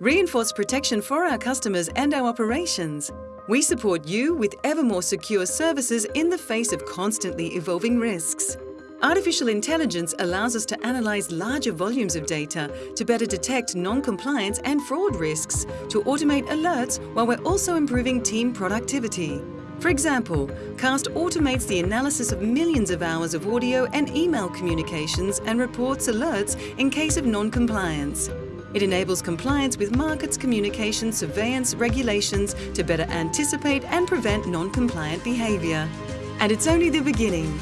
reinforce protection for our customers and our operations. We support you with ever more secure services in the face of constantly evolving risks. Artificial intelligence allows us to analyse larger volumes of data to better detect non-compliance and fraud risks, to automate alerts while we're also improving team productivity. For example, CAST automates the analysis of millions of hours of audio and email communications and reports alerts in case of non-compliance. It enables compliance with markets, communication, surveillance, regulations to better anticipate and prevent non-compliant behaviour. And it's only the beginning.